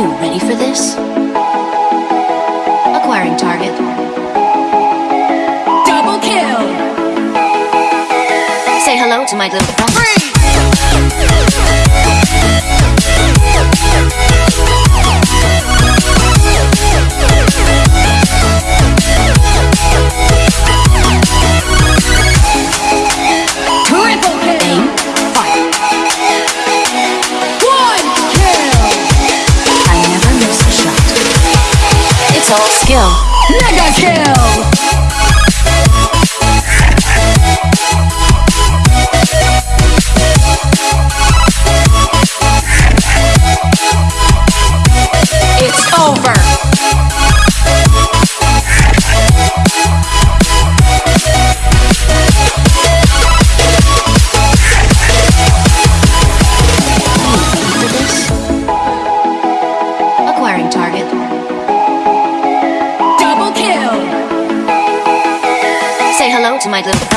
you ready for this? Acquiring target. Double kill! Say hello to my little friend. Free! my little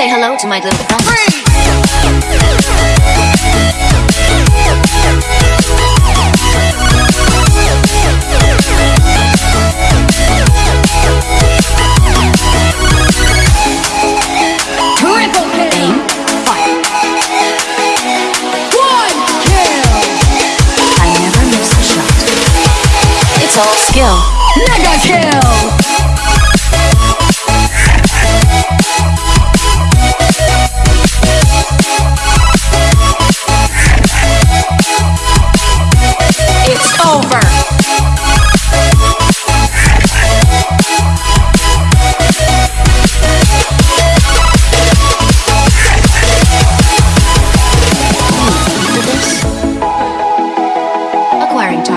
Say hello to my little friend.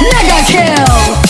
Mega kill!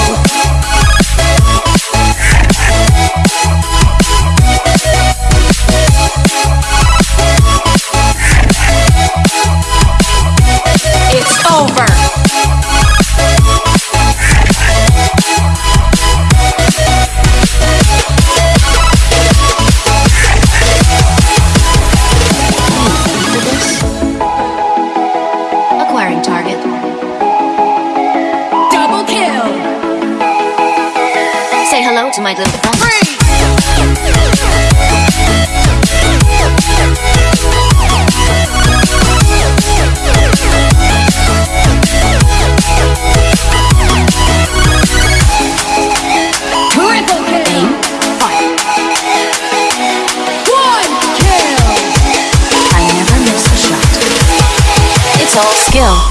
skill.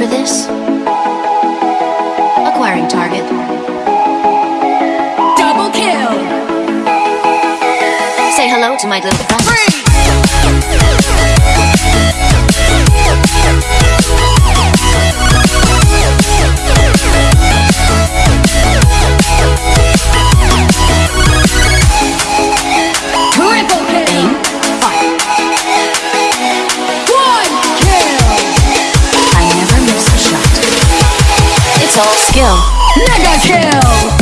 for this? Acquiring target. Double kill! Say hello to my little friend. Skill. Mega kill!